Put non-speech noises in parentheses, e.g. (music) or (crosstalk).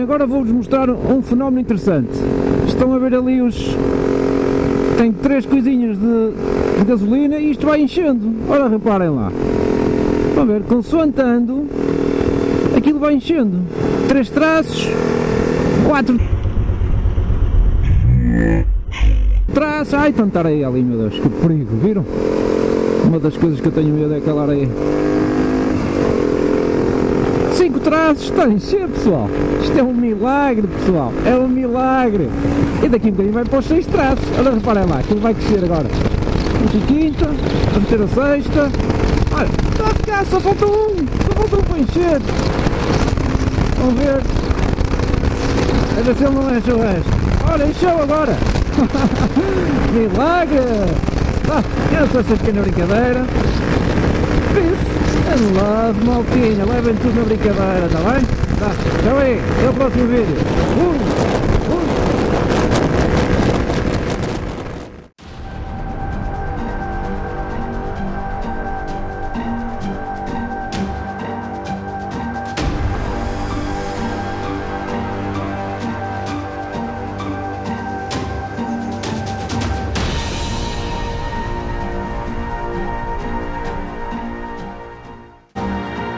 agora vou-vos mostrar um fenómeno interessante. Estão a ver ali os... Tem três coisinhas de, de gasolina e isto vai enchendo. Ora, reparem lá. Estão a ver, consoante ando, aquilo vai enchendo. Três traços, quatro traços. Ai, tanta areia ali, meu Deus, que perigo, viram? Uma das coisas que eu tenho medo é aquela areia. Traços, está a pessoal. Isto é um milagre, pessoal. É um milagre. E daqui um bocadinho vai para os seis traços. Olha, reparem lá, aquilo vai crescer agora. Vamos a quinta, vamos ter a sexta. Olha, está a ficar, só falta um. Só falta um para encher. Vamos ver. A ver se ele não enche o resto. Olha, encheu agora. (laughs) milagre. Ah, essa é essa pequena brincadeira. Love, maltinha. Levem tudo na brincadeira, está bem? Tá, tchau aí. Até o próximo vídeo. Uh!